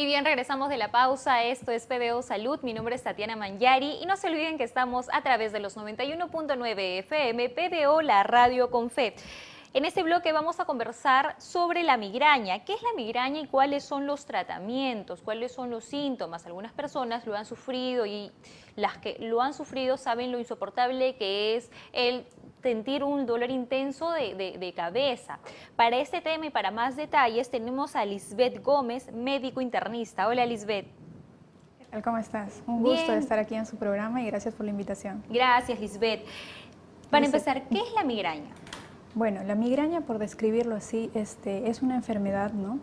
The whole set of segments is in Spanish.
Y bien, regresamos de la pausa. Esto es PBO Salud. Mi nombre es Tatiana Manyari y no se olviden que estamos a través de los 91.9 FM PBO, la radio con fe. En este bloque vamos a conversar sobre la migraña. ¿Qué es la migraña y cuáles son los tratamientos? ¿Cuáles son los síntomas? Algunas personas lo han sufrido y las que lo han sufrido saben lo insoportable que es el sentir un dolor intenso de, cabeza. Para este tema y para más detalles tenemos a Lisbeth Gómez, médico internista. Hola Lisbeth. ¿Cómo estás? Un gusto estar aquí en su programa y gracias por la invitación. Gracias Lisbeth. Para empezar, ¿qué es la migraña? Bueno, la migraña, por describirlo así, este, es una enfermedad ¿no?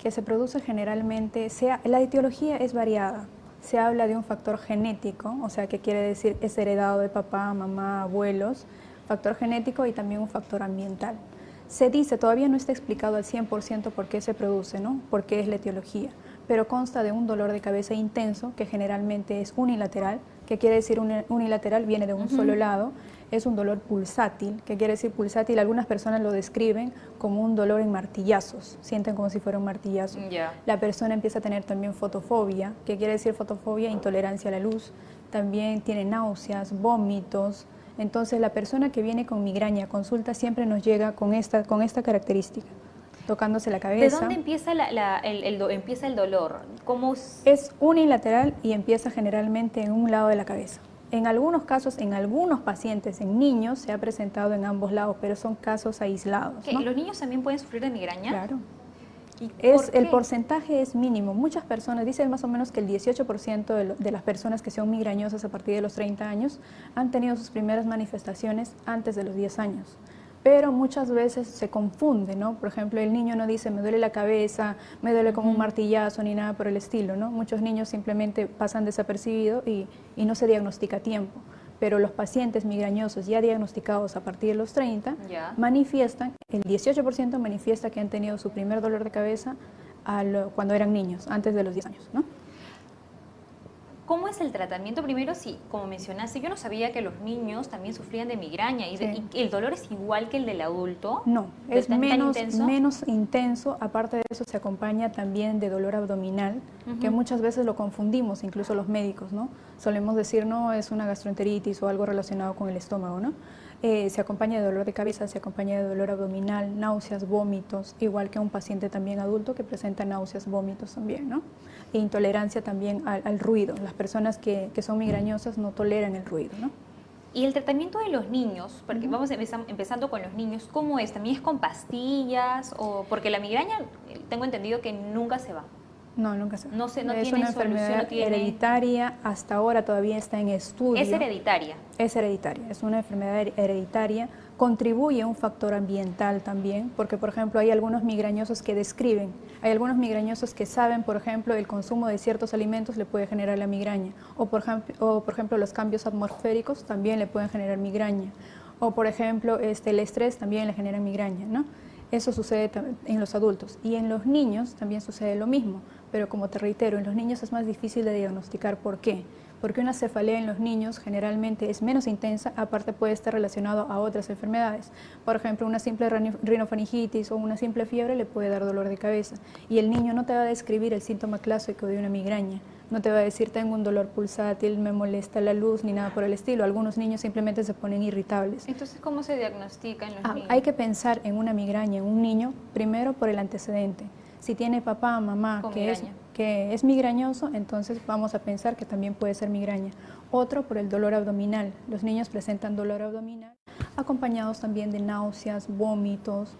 que se produce generalmente, sea, la etiología es variada. Se habla de un factor genético, o sea, que quiere decir es heredado de papá, mamá, abuelos, factor genético y también un factor ambiental. Se dice, todavía no está explicado al 100% por qué se produce, ¿no? por qué es la etiología, pero consta de un dolor de cabeza intenso que generalmente es unilateral, que quiere decir unilateral, viene de un solo lado, es un dolor pulsátil, que quiere decir pulsátil, algunas personas lo describen como un dolor en martillazos, sienten como si fuera un martillazo. La persona empieza a tener también fotofobia, que quiere decir fotofobia, intolerancia a la luz, también tiene náuseas, vómitos, entonces la persona que viene con migraña consulta siempre nos llega con esta, con esta característica tocándose la cabeza. ¿De dónde empieza, el, empieza el dolor? ¿Cómo... Es unilateral y empieza generalmente en un lado de la cabeza. En algunos casos, en algunos pacientes, en niños, se ha presentado en ambos lados, pero son casos aislados. ¿Los niños también pueden sufrir de migraña? Claro. Es, el porcentaje es mínimo. Muchas personas, dicen más o menos que el 18% de, de, las personas que son migrañosas a partir de los 30 años han tenido sus primeras manifestaciones antes de los 10 años. Pero muchas veces se confunde, ¿no? Por ejemplo, el niño no dice, me duele la cabeza, me duele como un martillazo, ni nada por el estilo, ¿no? Muchos niños simplemente pasan desapercibidos y, y no se diagnostica a tiempo pero los pacientes migrañosos ya diagnosticados a partir de los 30 manifiestan, el 18% manifiesta que han tenido su primer dolor de cabeza cuando eran niños, antes de los 10 años. ¿no? ¿Cómo es el tratamiento? Primero, sí, como mencionaste, yo no sabía que los niños también sufrían de migraña. ¿Y, el dolor es igual que el del adulto? No, es menos intenso? menos intenso. Aparte de eso, se acompaña también de dolor abdominal, que muchas veces lo confundimos, incluso los médicos, ¿no? Solemos decir, no, es una gastroenteritis o algo relacionado con el estómago, ¿no? Eh, se acompaña de dolor de cabeza, se acompaña de dolor abdominal, náuseas, vómitos, igual que un paciente también adulto que presenta náuseas, vómitos también, ¿no? E intolerancia también al, ruido. Las personas que, son migrañosas no toleran el ruido, ¿no? Y el tratamiento de los niños, porque vamos empezando con los niños, ¿cómo es? ¿También es con pastillas? o Porque la migraña, tengo entendido que nunca se va. No, nunca se No, sé, no es una enfermedad hereditaria, hasta ahora todavía está en estudio. ¿Es hereditaria? Es hereditaria, es una enfermedad hereditaria. Contribuye un factor ambiental también, porque por ejemplo hay algunos migrañosos que describen, hay algunos migrañosos que saben, por ejemplo, el consumo de ciertos alimentos le puede generar la migraña, o por o por ejemplo los cambios atmosféricos también le pueden generar migraña, o por ejemplo este, el estrés también le genera migraña, ¿no? Eso sucede en los adultos y en los niños también sucede lo mismo, pero como te reitero, en los niños es más difícil de diagnosticar. ¿Por qué? Porque una cefalea en los niños generalmente es menos intensa, aparte puede estar relacionado a otras enfermedades. Por ejemplo, una simple rinofaringitis o una simple fiebre le puede dar dolor de cabeza y el niño no te va a describir el síntoma clásico de una migraña. No te va a decir tengo un dolor pulsátil, me molesta la luz, ni nada por el estilo. Algunos niños simplemente se ponen irritables. Entonces, ¿cómo se diagnostica en los ah, niños? Hay que pensar en una migraña en un niño primero por el antecedente. Si tiene papá, mamá, que es, que es migrañoso, entonces vamos a pensar que también puede ser migraña. Otro por el dolor abdominal. Los niños presentan dolor abdominal, acompañados también de náuseas, vómitos,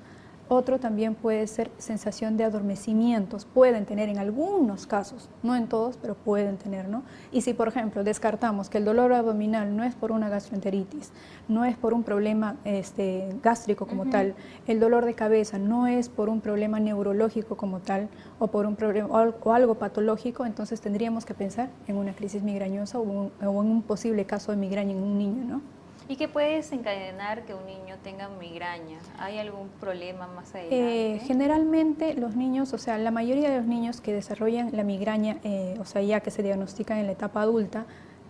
otro también puede ser sensación de adormecimientos, pueden tener en algunos casos, no en todos, pero pueden tener, ¿no? Y si, por ejemplo, descartamos que el dolor abdominal no es por una gastroenteritis, no es por un problema este, gástrico como tal, el dolor de cabeza no es por un problema neurológico como tal, o por un problema o algo patológico, entonces tendríamos que pensar en una crisis migrañosa o, o en un posible caso de migraña en un niño, ¿no? ¿Y qué puede desencadenar que un niño tenga migraña? ¿Hay algún problema más adelante? Eh, generalmente los niños, o sea, la mayoría de los niños que desarrollan la migraña, eh, o sea, ya que se diagnostican en la etapa adulta,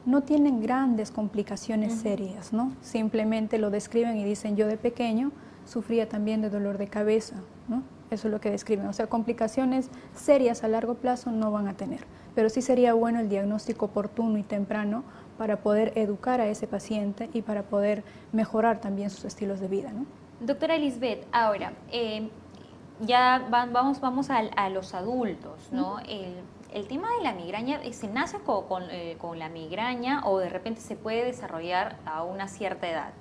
no tienen grandes complicaciones serias, ¿no? Simplemente lo describen y dicen, yo de pequeño sufría también de dolor de cabeza, ¿no? Eso es lo que describen. O sea, complicaciones serias a largo plazo no van a tener. Pero sí sería bueno el diagnóstico oportuno y temprano para poder educar a ese paciente y para poder mejorar también sus estilos de vida. ¿no? Doctora Elizabeth, ahora, eh, ya vamos, vamos a, los adultos, ¿no? el, tema de la migraña, eh, ¿se nace eh, con, la migraña o de repente se puede desarrollar a una cierta edad?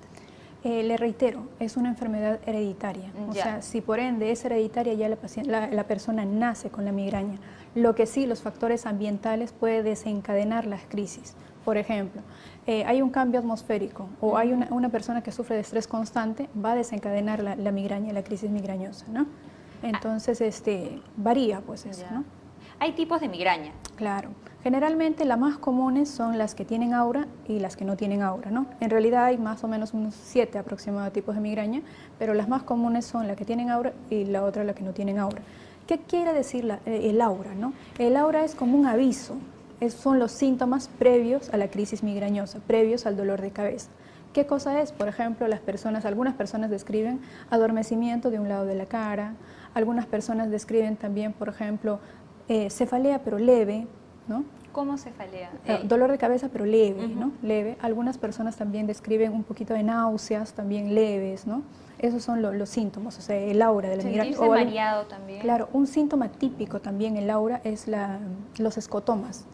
le reitero, es una enfermedad hereditaria. O sea, si por ende es hereditaria, ya la, la, persona nace con la migraña. Lo que sí, los factores ambientales pueden desencadenar las crisis. Por ejemplo, eh, hay un cambio atmosférico o hay una, persona que sufre de estrés constante, va a desencadenar la, migraña, la crisis migrañosa, ¿no? Entonces, este, varía pues eso, ¿no? Hay tipos de migraña. Claro. Generalmente las más comunes son las que tienen aura y las que no tienen aura, ¿no? En realidad hay más o menos unos siete aproximados tipos de migraña, pero las más comunes son las que tienen aura y la otra la que no tienen aura. ¿Qué quiere decir eh, el aura, no? El aura es como un aviso, son los síntomas previos a la crisis migrañosa, previos al dolor de cabeza. ¿Qué cosa es? Por ejemplo, las personas, algunas personas describen adormecimiento de un lado de la cara, algunas personas describen también, por ejemplo, eh, cefalea pero leve, ¿no? ¿Cómo cefalea? Eh, dolor de cabeza pero leve, ¿no? Leve. Algunas personas también describen un poquito de náuseas, también leves, ¿no? Esos son los síntomas, o sea, el aura de la migraña. Mareado también. Claro, un síntoma típico también el aura es la, los escotomas.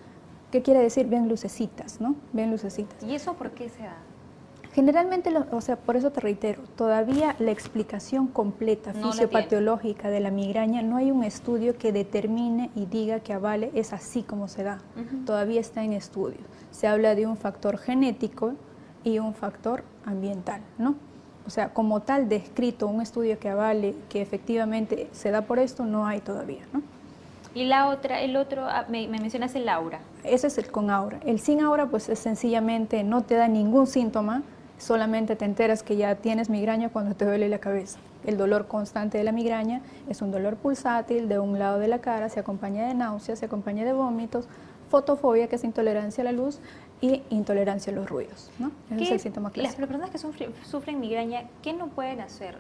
¿Qué quiere decir? Ven lucecitas, ¿no? Ven lucecitas. ¿Y eso por qué se da? Generalmente, o sea, por eso te reitero, todavía la explicación completa fisiopatológica de la migraña, no hay un estudio que determine y diga que avale es así como se da. Todavía está en estudio. Se habla de un factor genético y un factor ambiental, ¿no? O sea, como tal descrito, un estudio que avale que efectivamente se da por esto, no hay todavía, ¿no? Y la otra, el otro, ah, me, mencionas el aura. Ese es el con aura. El sin aura, pues es sencillamente no te da ningún síntoma, solamente te enteras que ya tienes migraña cuando te duele la cabeza. El dolor constante de la migraña es un dolor pulsátil de un lado de la cara, se acompaña de náuseas, se acompaña de vómitos, fotofobia, que es intolerancia a la luz, y intolerancia a los ruidos. ¿no? Ese es el síntoma clásico. Las personas que sufren, migraña, ¿qué no pueden hacer?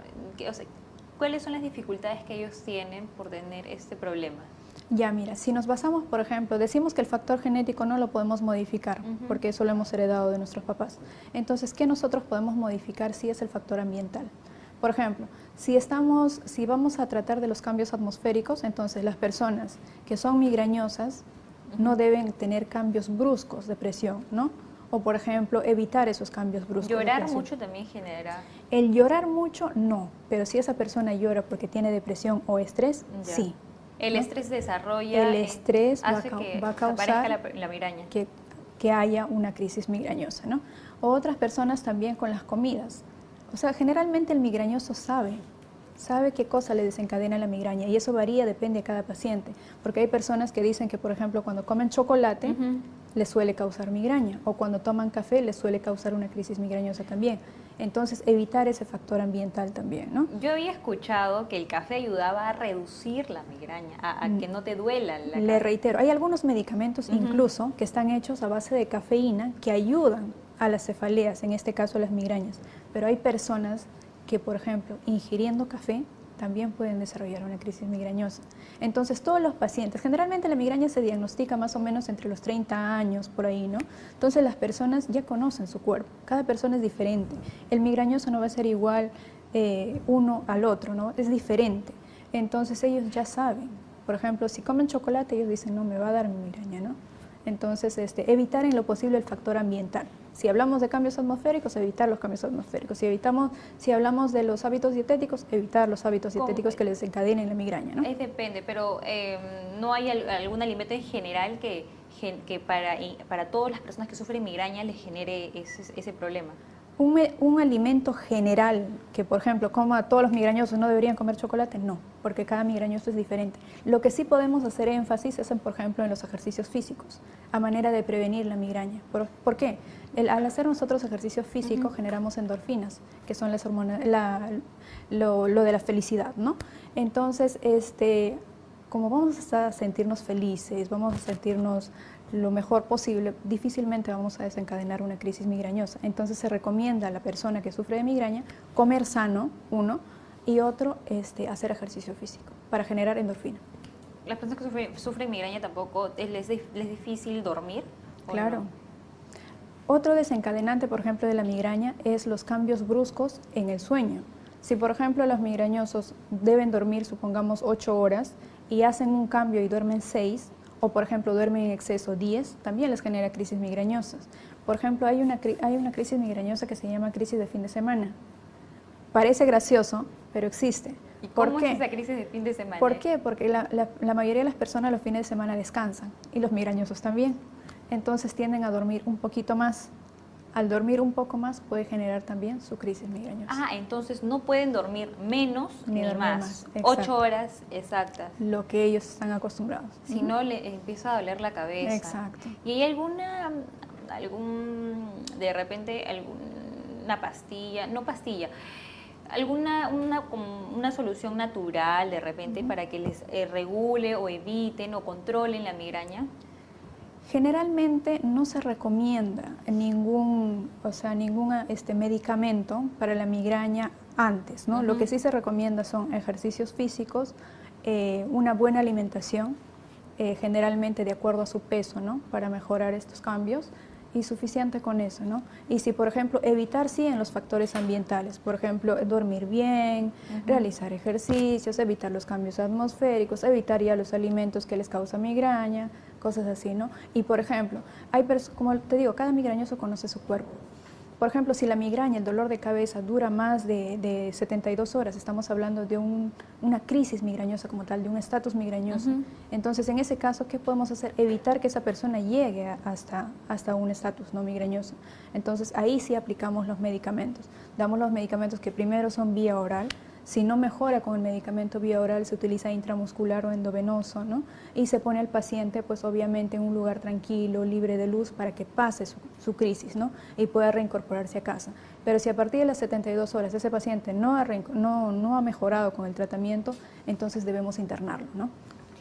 ¿Cuáles son las dificultades que ellos tienen por tener este problema? Ya, mira, si nos basamos, por ejemplo, decimos que el factor genético no lo podemos modificar, porque eso lo hemos heredado de nuestros papás. Entonces, ¿qué nosotros podemos modificar si es el factor ambiental? Por ejemplo, si, estamos, si vamos a tratar de los cambios atmosféricos, entonces las personas que son migrañosas no deben tener cambios bruscos de presión, ¿no? O, por ejemplo, evitar esos cambios bruscos. ¿Llorar mucho también genera...? El llorar mucho, no. Pero si esa persona llora porque tiene depresión o estrés, sí. El estrés desarrolla... El estrés va, a causar la, migraña. Que, que, haya una crisis migrañosa, ¿no? O otras personas también con las comidas. O sea, generalmente el migrañoso sabe, sabe qué cosa le desencadena la migraña y eso varía, depende de cada paciente. Porque hay personas que dicen que, por ejemplo, cuando comen chocolate, les suele causar migraña o cuando toman café les suele causar una crisis migrañosa también. Entonces, evitar ese factor ambiental también, ¿no? Yo había escuchado que el café ayudaba a reducir la migraña, a, que no te duela la Le reitero, hay algunos medicamentos incluso que están hechos a base de cafeína que ayudan a las cefaleas, en este caso a las migrañas, pero hay personas que, por ejemplo, ingiriendo café también pueden desarrollar una crisis migrañosa. Entonces, todos los pacientes, generalmente la migraña se diagnostica más o menos entre los 30 años, por ahí, ¿no? Entonces, las personas ya conocen su cuerpo, cada persona es diferente. El migrañoso no va a ser igual eh, uno al otro, ¿no? Es diferente. Entonces, ellos ya saben. Por ejemplo, si comen chocolate, ellos dicen, no, me va a dar migraña, ¿no? Entonces, este, evitar en lo posible el factor ambiental. Si hablamos de cambios atmosféricos, evitar los cambios atmosféricos. Si, evitamos, si hablamos de los hábitos dietéticos, evitar los hábitos dietéticos que les desencadenen la migraña. ¿no? Es depende, pero em, ¿no hay algún alimento en general que, que para, para todas las personas que sufren migraña les genere ese, ese problema? Un, alimento general que, por ejemplo, coma todos los migrañosos no deberían comer chocolate, no, porque cada migrañoso es diferente. Lo que sí podemos hacer énfasis es, por ejemplo, en los ejercicios físicos, a manera de prevenir la migraña. ¿Por, qué? al hacer nosotros ejercicio físico generamos endorfinas, que son las hormonas, lo, lo, de la felicidad, ¿no? Entonces, este, como vamos a sentirnos felices, vamos a sentirnos lo mejor posible, difícilmente vamos a desencadenar una crisis migrañosa. Entonces se recomienda a la persona que sufre de migraña comer sano, uno, y otro, este, hacer ejercicio físico. para generar endorfina. ¿Las personas que sufren, migraña tampoco les, es difícil dormir? Claro. Otro desencadenante, por ejemplo, de la migraña es los cambios bruscos en el sueño. Si, por ejemplo, los migrañosos deben dormir, supongamos, 8 horas y hacen un cambio y duermen 6, o por ejemplo duermen en exceso 10, también les genera crisis migrañosas. Por ejemplo, hay una, hay una crisis migrañosa que se llama crisis de fin de semana. Parece gracioso, pero existe. ¿Y cómo es esa crisis de fin de semana? ¿Por qué? Porque la, la, mayoría de las personas los fines de semana descansan y los migrañosos también. Entonces tienden a dormir un poquito más. Al dormir un poco más puede generar también su crisis migrañosa. Ah, entonces no pueden dormir menos ni, más. Ocho horas exactas. Lo que ellos están acostumbrados. Si no, le empieza a doler la cabeza. Exacto. ¿Y hay alguna, algún, de repente, alguna pastilla, no pastilla, alguna una, una solución natural de repente para que les eh, regule o eviten o controlen la migraña? Generalmente no se recomienda ningún, o sea, ningún este, medicamento para la migraña antes, ¿no? Lo que sí se recomienda son ejercicios físicos, eh, una buena alimentación, eh, generalmente de acuerdo a su peso, ¿no? Para mejorar estos cambios y suficiente con eso, ¿no? Y si, por ejemplo, evitar, sí, en los factores ambientales, por ejemplo, dormir bien, realizar ejercicios, evitar los cambios atmosféricos, evitar ya los alimentos que les causa migraña, cosas así, ¿no? Y, por ejemplo, hay como te digo, cada migrañoso conoce su cuerpo. Por ejemplo, si la migraña, el dolor de cabeza dura más de, 72 horas, estamos hablando de una crisis migrañosa como tal, de un estatus migrañoso. Entonces, en ese caso, ¿qué podemos hacer? Evitar que esa persona llegue hasta, hasta un estatus no migrañoso. Entonces, ahí sí aplicamos los medicamentos. Damos los medicamentos que primero son vía oral, si no mejora con el medicamento vía oral, se utiliza intramuscular o endovenoso, ¿no? Y se pone al paciente, pues obviamente en un lugar tranquilo, libre de luz, para que pase su, crisis, ¿no? Y pueda reincorporarse a casa. Pero si a partir de las 72 horas ese paciente no ha, no, no ha mejorado con el tratamiento, entonces debemos internarlo, ¿no?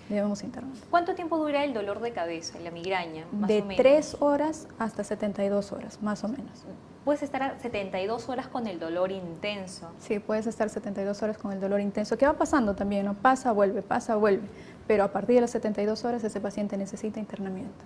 Debemos internarlo. ¿Cuánto tiempo dura el dolor de cabeza, la migraña? de 3 horas hasta 72 horas, más o menos puedes estar 72 horas con el dolor intenso. Sí, puedes estar 72 horas con el dolor intenso. ¿Qué va pasando también? ¿no? Pasa, vuelve, pasa, vuelve. Pero a partir de las 72 horas ese paciente necesita internamiento.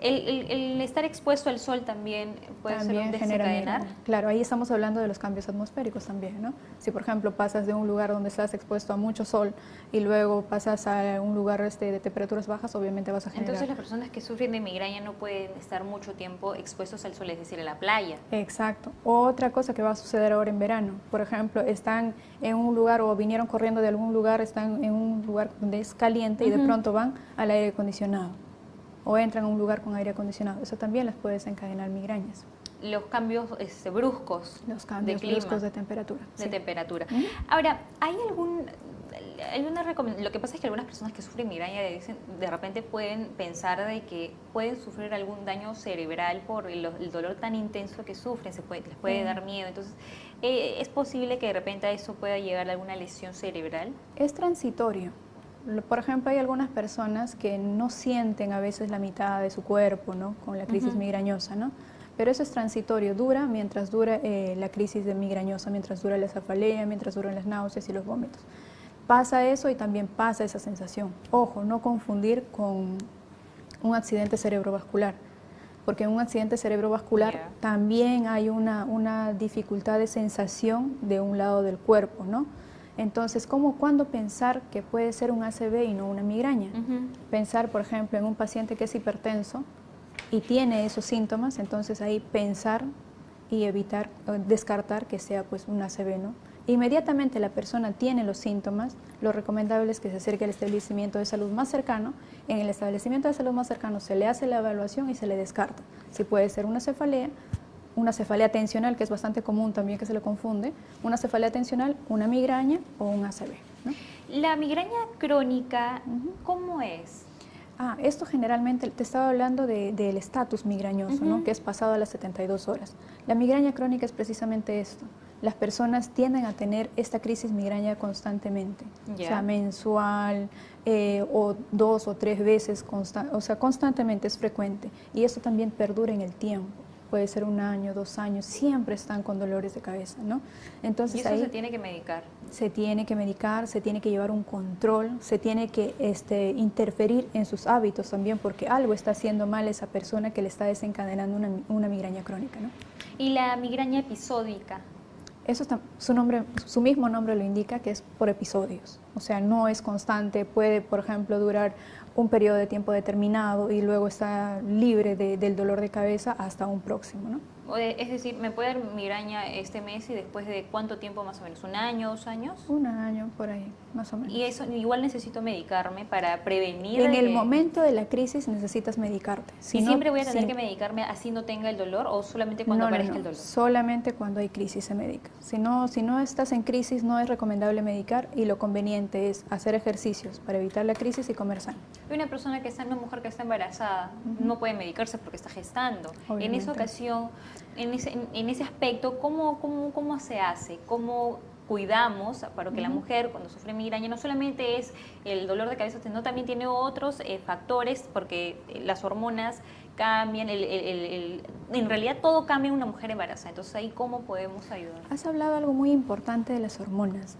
El, estar expuesto al sol también puede ser un desencadenar. Claro, ahí estamos hablando de los cambios atmosféricos también, ¿no? Si por ejemplo pasas de un lugar donde estás expuesto a mucho sol y luego pasas a un lugar este, de temperaturas bajas, obviamente vas a generar. Entonces las personas que sufren de migraña no pueden estar mucho tiempo expuestos al sol, es decir, en la playa. Exacto. Otra cosa que va a suceder ahora en verano, por ejemplo, están en un lugar o vinieron corriendo de algún lugar, están en un lugar donde es caliente y de pronto van al aire acondicionado o entran a un lugar con aire acondicionado. Eso también les puede desencadenar migrañas. Los cambios este, bruscos Los cambios de bruscos de temperatura. De temperatura. Ahora, ¿hay algún lo que pasa es que algunas personas que sufren migraña dicen, de repente pueden pensar de que pueden sufrir algún daño cerebral por el, dolor tan intenso que sufren, se puede, les puede dar miedo. Entonces, eh, ¿es posible que de repente a eso pueda llegar a alguna lesión cerebral? Es transitorio. Por ejemplo, hay algunas personas que no sienten a veces la mitad de su cuerpo, ¿no? Con la crisis migrañosa, ¿no? Pero eso es transitorio, dura mientras dura eh, la crisis de migrañosa, mientras dura la cefalea, mientras duran las náuseas y los vómitos. Pasa eso y también pasa esa sensación. Ojo, no confundir con un accidente cerebrovascular, porque en un accidente cerebrovascular también hay una, una dificultad de sensación de un lado del cuerpo, ¿no? Entonces, ¿cómo, cuándo pensar que puede ser un ACV y no una migraña? Pensar, por ejemplo, en un paciente que es hipertenso y tiene esos síntomas, entonces ahí pensar y evitar, descartar que sea pues un ACV, ¿no? Inmediatamente la persona tiene los síntomas, lo recomendable es que se acerque al establecimiento de salud más cercano. En el establecimiento de salud más cercano se le hace la evaluación y se le descarta. Si puede ser una cefalea, una cefalea tensional, que es bastante común también que se le confunde, una cefalea tensional, una migraña o un ACV. La migraña crónica, ¿cómo es? Ah, esto generalmente, te estaba hablando del estatus migrañoso, ¿no? que es pasado a las 72 horas. La migraña crónica es precisamente esto. Las personas tienden a tener esta crisis migraña constantemente, o sea, mensual eh, o dos o tres veces, o sea, constantemente es frecuente. Y esto también perdura en el tiempo puede ser un año, dos años, siempre están con dolores de cabeza, ¿no? Entonces, ¿Y eso se tiene que medicar? Se tiene que medicar, se tiene que llevar un control, se tiene que este, interferir en sus hábitos también, porque algo está haciendo mal esa persona que le está desencadenando una, una migraña crónica, ¿no? ¿Y la migraña episódica? Eso está, su, nombre, su mismo nombre lo indica, que es por episodios. O sea, no es constante, puede, por ejemplo, durar un periodo de tiempo determinado y luego está libre del dolor de cabeza hasta un próximo. ¿no? Es decir, ¿me puede dar migraña este mes y después de cuánto tiempo más o menos? ¿Un año, dos años? Un año, por ahí, más o menos. ¿Y eso igual necesito medicarme para prevenir? En el momento de la crisis necesitas medicarte. Si ¿Y siempre voy a tener que medicarme así no tenga el dolor o solamente cuando aparezca el dolor? solamente cuando hay crisis se medica. Si no, si no estás en crisis no es recomendable medicar y lo conveniente es hacer ejercicios para evitar la crisis y comer sano. Una persona que está, una mujer que está embarazada, no puede medicarse porque está gestando. En esa ocasión en ese, en, ese aspecto, ¿cómo, cómo, cómo se hace? ¿Cómo cuidamos para que la mujer cuando sufre migraña no solamente es el dolor de cabeza, sino también tiene otros eh, factores porque eh, las hormonas cambian, en realidad todo cambia en una mujer embarazada, entonces ahí cómo podemos ayudar. Has hablado algo muy importante de las hormonas.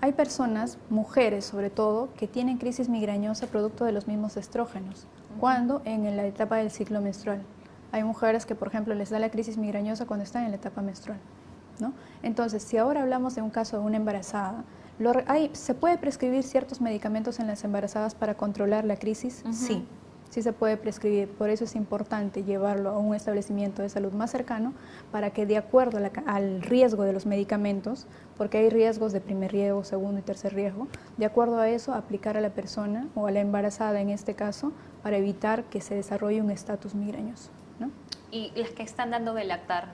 Hay personas, mujeres sobre todo, que tienen crisis migrañosa producto de los mismos estrógenos, cuando en la etapa del ciclo menstrual. Hay mujeres que, por ejemplo, les da la crisis migrañosa cuando están en la etapa menstrual. ¿no? Entonces, si ahora hablamos de un caso de una embarazada, ¿se puede prescribir ciertos medicamentos en las embarazadas para controlar la crisis? Sí, sí se puede prescribir. Por eso es importante llevarlo a un establecimiento de salud más cercano para que de acuerdo al riesgo de los medicamentos, porque hay riesgos de primer riesgo, segundo y tercer riesgo, de acuerdo a eso aplicar a la persona o a la embarazada en este caso para evitar que se desarrolle un estatus migrañoso. ¿Y las que están dando de lactar?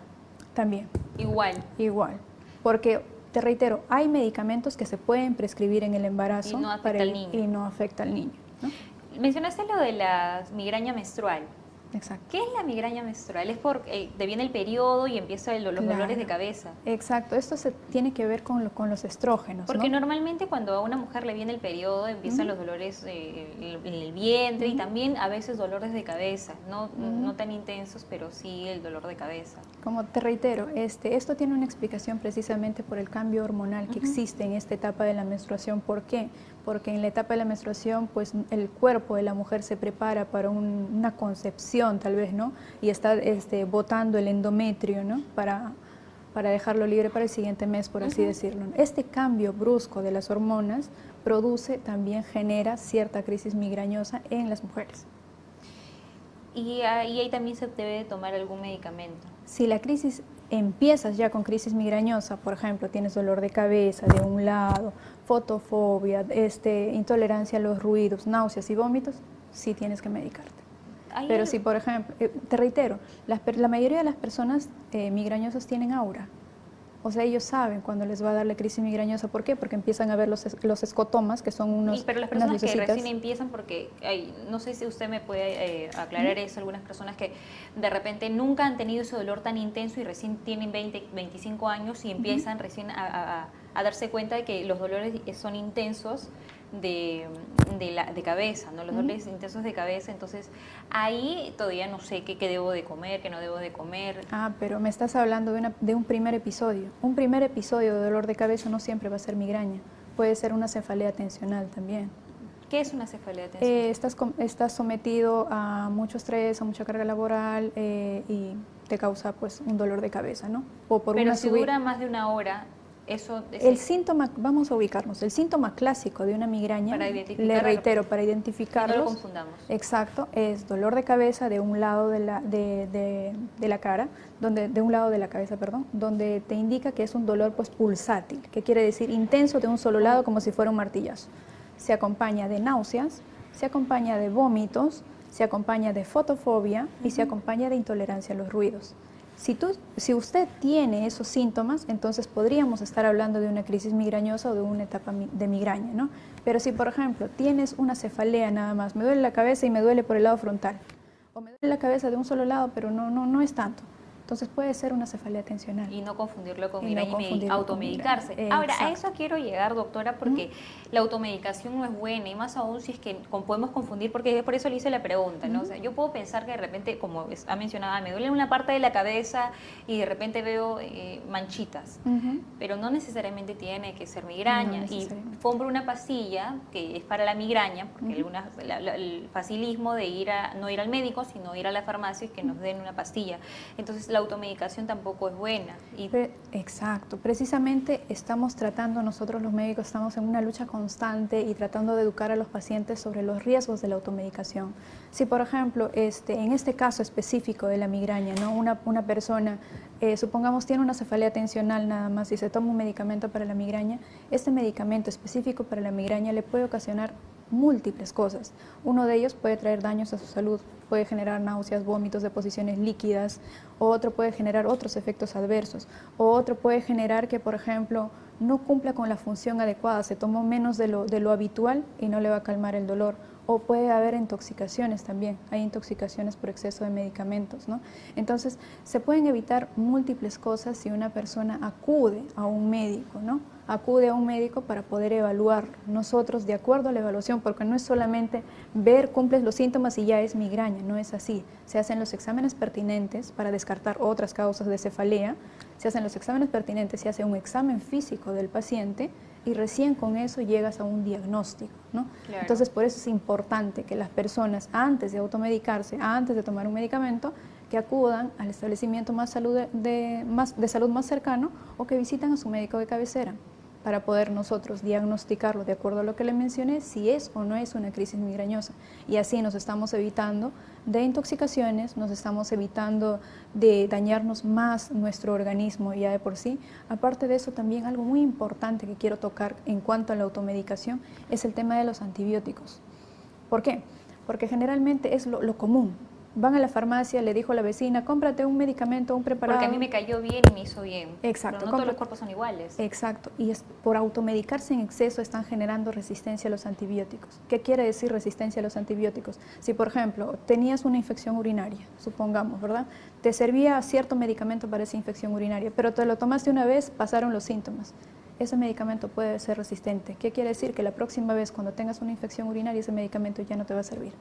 También. Igual. Igual. Porque, te reitero, hay medicamentos que se pueden prescribir en el embarazo y no afecta al niño. Y no afecta al niño. Mencionaste lo de la migraña menstrual. Exacto. ¿Qué es la migraña menstrual? Es porque eh, te viene el periodo y empiezan los dolores de cabeza. Exacto, esto se tiene que ver con, con los estrógenos. Porque normalmente cuando a una mujer le viene el periodo empiezan los dolores eh, en el vientre y también a veces dolores de cabeza, no, no tan intensos, pero sí el dolor de cabeza. Como te reitero, este, esto tiene una explicación precisamente por el cambio hormonal que existe en esta etapa de la menstruación. ¿Por qué? Porque en la etapa de la menstruación pues el cuerpo de la mujer se prepara para una concepción tal vez, ¿no? Y está este, botando el endometrio, ¿no? Para, para dejarlo libre para el siguiente mes, por así decirlo. Este cambio brusco de las hormonas produce, también genera cierta crisis migrañosa en las mujeres. Y ahí también se debe tomar algún medicamento. Si la crisis empiezas ya con crisis migrañosa, por ejemplo, tienes dolor de cabeza de un lado, fotofobia, este, intolerancia a los ruidos, náuseas y vómitos, sí tienes que medicarte. Pero si, por ejemplo, eh, te reitero, la mayoría de las personas eh, migrañosas tienen aura. O sea, ellos saben cuando les va a dar la crisis migrañosa. ¿Por qué? Porque empiezan a ver los, los escotomas, que son unos. pero las personas que recién empiezan, porque no sé si usted me puede eh, aclarar eso, algunas personas que de repente nunca han tenido ese dolor tan intenso y recién tienen 20, 25 años y empiezan recién a, a darse cuenta de que los dolores son intensos de, de, la, de cabeza, ¿no? los dolores intensos de cabeza, entonces ahí todavía no sé qué, qué, debo de comer, qué no debo de comer. Ah, pero me estás hablando de, una, de un primer episodio. Un primer episodio de dolor de cabeza no siempre va a ser migraña, puede ser una cefalea tensional también. ¿Qué es una cefalea tensional? Eh, estás, estás sometido a mucho estrés, a mucha carga laboral eh, y te causa pues un dolor de cabeza, ¿no? O por Pero si dura más de una hora, el síntoma, vamos a ubicarnos, el síntoma clásico de una migraña, le reitero, para identificarlos, no lo confundamos. Exacto, es dolor de cabeza de un lado de la, de, la cara, donde, de un lado de la cabeza, perdón, donde te indica que es un dolor pues pulsátil, que quiere decir intenso de un solo lado como si fuera un martillazo. Se acompaña de náuseas, se acompaña de vómitos, se acompaña de fotofobia y se acompaña de intolerancia a los ruidos. Si, tú, si usted tiene esos síntomas, entonces podríamos estar hablando de una crisis migrañosa o de una etapa de migraña, ¿no? Pero si, por ejemplo, tienes una cefalea nada más, me duele la cabeza y me duele por el lado frontal, o me duele la cabeza de un solo lado, pero no, no, no es tanto, Entonces puede ser una cefalea tensional. Y no confundirlo con migraña y, automedicarse. Ahora, a eso quiero llegar, doctora, porque la automedicación no es buena, y más aún si es que podemos confundir, porque por eso le hice la pregunta, ¿no? O sea, yo puedo pensar que de repente, como ha mencionado, me duele una parte de la cabeza y de repente veo eh, manchitas, pero no necesariamente tiene que ser migraña. y compro una pastilla que es para la migraña, porque el facilismo de ir a, no ir al médico, sino ir a la farmacia y que nos den una pastilla. Entonces, la automedicación tampoco es buena. Y... Exacto, precisamente estamos tratando, nosotros los médicos estamos en una lucha constante y tratando de educar a los pacientes sobre los riesgos de la automedicación. Si por ejemplo, este, en este caso específico de la migraña, ¿no? una, una persona, eh, supongamos tiene una cefalea tensional nada más y se toma un medicamento para la migraña, este medicamento específico para la migraña le puede ocasionar múltiples cosas. Uno de ellos puede traer daños a su salud, puede generar náuseas, vómitos, deposiciones líquidas, o otro puede generar otros efectos adversos, o otro puede generar que, por ejemplo, no cumpla con la función adecuada, se tomó menos de lo, de lo habitual y no le va a calmar el dolor, o puede haber intoxicaciones también, hay intoxicaciones por exceso de medicamentos, ¿no? Entonces, se pueden evitar múltiples cosas si una persona acude a un médico, ¿no? Acude a un médico para poder evaluar nosotros de acuerdo a la evaluación, porque no es solamente ver, cumples los síntomas y ya es migraña, no es así. Se hacen los exámenes pertinentes para descartar otras causas de cefalea, se hacen los exámenes pertinentes, se hace un examen físico del paciente, y recién con eso llegas a un diagnóstico. ¿no? Entonces, por eso es importante que las personas, antes de automedicarse, antes de tomar un medicamento, que acudan al establecimiento más salud de, más, de salud más cercano o que visiten a su médico de cabecera para poder nosotros diagnosticarlo de acuerdo a lo que le mencioné, si es o no es una crisis migrañosa. Y así nos estamos evitando de intoxicaciones, nos estamos evitando de dañarnos más nuestro organismo ya de por sí. Aparte de eso, también algo muy importante que quiero tocar en cuanto a la automedicación es el tema de los antibióticos. ¿Por qué? Porque generalmente es lo, lo común, van a la farmacia, le dijo a la vecina, cómprate un medicamento, un preparado. Porque a mí me cayó bien y me hizo bien. Exacto. no todos los cuerpos son iguales. Exacto. Y es, por automedicarse en exceso están generando resistencia a los antibióticos. ¿Qué quiere decir resistencia a los antibióticos? Si, por ejemplo, tenías una infección urinaria, supongamos, ¿verdad? Te servía cierto medicamento para esa infección urinaria, pero te lo tomaste una vez, pasaron los síntomas ese medicamento puede ser resistente. ¿Qué quiere decir? Que la próxima vez cuando tengas una infección urinaria ese medicamento ya no te va a servir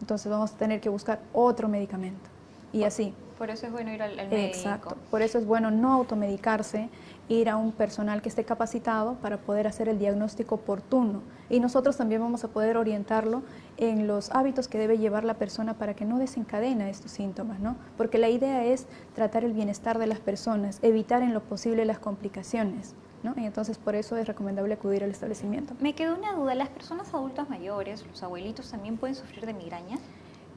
entonces vamos a tener que buscar otro medicamento. Y así. Por eso es bueno ir al, médico. Exacto. Por eso es bueno no automedicarse, ir a un personal que esté capacitado para poder hacer el diagnóstico oportuno. Y nosotros también vamos a poder orientarlo en los hábitos que debe llevar la persona para que no desencadena estos síntomas, ¿no? Porque la idea es tratar el bienestar de las personas, evitar en lo posible las complicaciones. Y entonces por eso es recomendable acudir al establecimiento. Me quedó una duda, ¿las personas adultas mayores, los abuelitos, también pueden sufrir de migraña?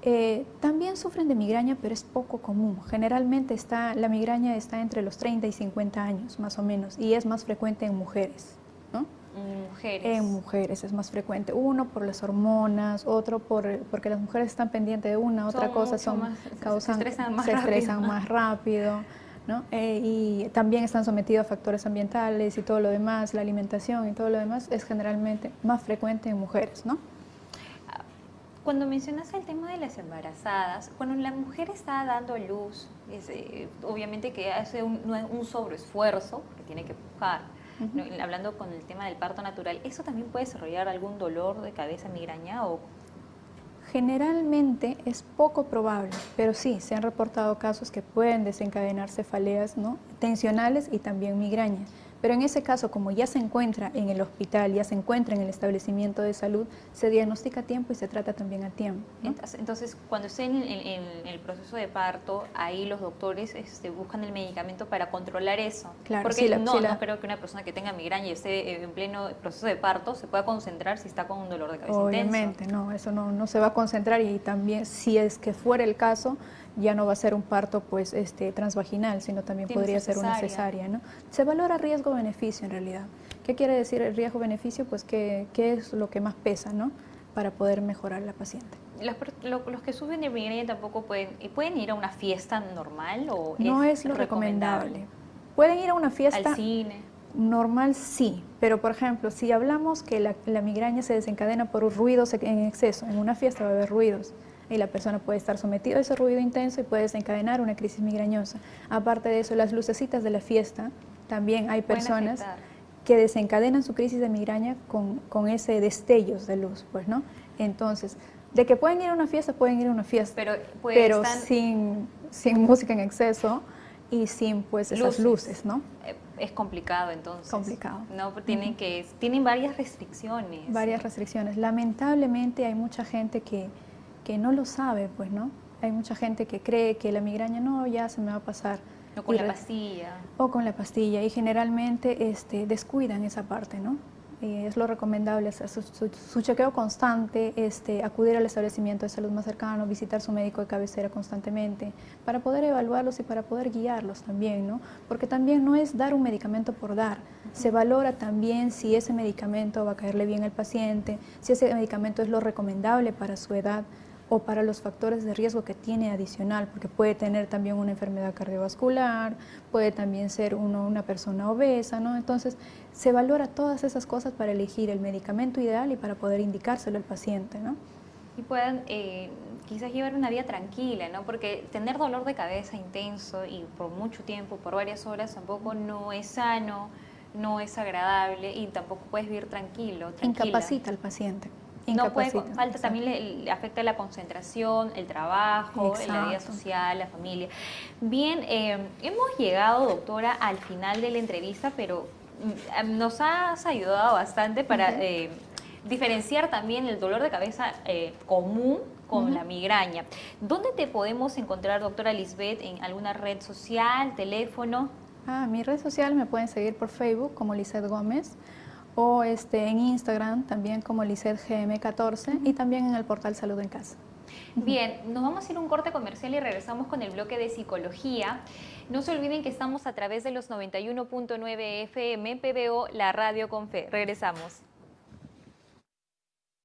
Eh, también sufren de migraña, pero es poco común. Generalmente está, la migraña está entre los 30 y 50 años, más o menos, y es más frecuente en mujeres. ¿no? En mujeres. En mujeres es más frecuente. Uno por las hormonas, otro por, porque las mujeres están pendientes de una, otra cosa, son, causan, se estresan más se rápido. Estresan más rápido eh, y también están sometidos a factores ambientales y todo lo demás, la alimentación y todo lo demás es generalmente más frecuente en mujeres, ¿no? Cuando mencionas el tema de las embarazadas, cuando la mujer está dando luz, eh, obviamente que hace un, un sobreesfuerzo, que tiene que pujar, hablando con el tema del parto natural, ¿eso también puede desarrollar algún dolor de cabeza, migraña o Generalmente es poco probable, pero sí, se han reportado casos que pueden desencadenar cefaleas ¿no? tensionales y también migrañas. Pero en ese caso, como ya se encuentra en el hospital, ya se encuentra en el establecimiento de salud, se diagnostica a tiempo y se trata también a tiempo. Entonces, cuando esté en, el proceso de parto, ahí los doctores este, buscan el medicamento para controlar eso. Claro, Porque no, no creo que una persona que tenga migraña y esté en pleno proceso de parto se pueda concentrar si está con un dolor de cabeza Obviamente, no, eso no, no se va a concentrar y también si es que fuera el caso, ya no va a ser un parto pues este transvaginal, sino también podría ser una cesárea. ¿no? Se valora riesgo-beneficio en realidad. ¿Qué quiere decir el riesgo-beneficio? Pues qué es lo que más pesa ¿no? para poder mejorar la paciente. Los, que sufren de migraña tampoco pueden, ¿pueden ir a una fiesta normal o No es, lo recomendable? Pueden ir a una fiesta... Al cine. Normal sí, pero por ejemplo, si hablamos que la, la migraña se desencadena por ruidos en exceso, en una fiesta va a haber ruidos, y la persona puede estar sometida a ese ruido intenso y puede desencadenar una crisis migrañosa. Aparte de eso, las lucecitas de la fiesta, también hay personas que desencadenan su crisis de migraña con, con ese destellos de luz, pues, ¿no? Entonces, de que pueden ir a una fiesta, pueden ir a una fiesta, pero, pero sin, sin música en exceso y sin pues esas luces, ¿no? Eh, es complicado entonces. Complicado. No, tienen que tienen varias restricciones. Varias restricciones. Lamentablemente hay mucha gente que, que no lo sabe, pues, ¿no? Hay mucha gente que cree que la migraña no, ya se me va a pasar. O con la pastilla. O con la pastilla y generalmente este, descuidan esa parte, ¿no? Eh, es lo recomendable hacer su, chequeo constante, este, acudir al establecimiento de salud más cercano, visitar su médico de cabecera constantemente, para poder evaluarlos y para poder guiarlos también, ¿no? Porque también no es dar un medicamento por dar, se valora también si ese medicamento va a caerle bien al paciente, si ese medicamento es lo recomendable para su edad, o para los factores de riesgo que tiene adicional, porque puede tener también una enfermedad cardiovascular, puede también ser uno, una persona obesa, ¿no? Entonces, se valora todas esas cosas para elegir el medicamento ideal y para poder indicárselo al paciente, ¿no? Y puedan eh, quizás llevar una vida tranquila, ¿no? Porque tener dolor de cabeza intenso y por mucho tiempo, por varias horas, tampoco no es sano, no es agradable y tampoco puedes vivir tranquilo. Tranquila. Incapacita al paciente. No puede, falta también le, afecta la concentración, el trabajo, la vida social, la familia. Bien, eh, hemos llegado, doctora, al final de la entrevista, pero mm, nos has ayudado bastante para eh, diferenciar también el dolor de cabeza eh, común con la migraña. ¿Dónde te podemos encontrar, doctora Lisbeth, en alguna red social, teléfono? Ah, mi red social me pueden seguir por Facebook como Lisbeth Gómez o este, en Instagram también como gm 14 y también en el portal Salud en Casa. Bien, nos vamos a ir un corte comercial y regresamos con el bloque de psicología. No se olviden que estamos a través de los 91.9 FM, PBO, la radio con fe. Regresamos.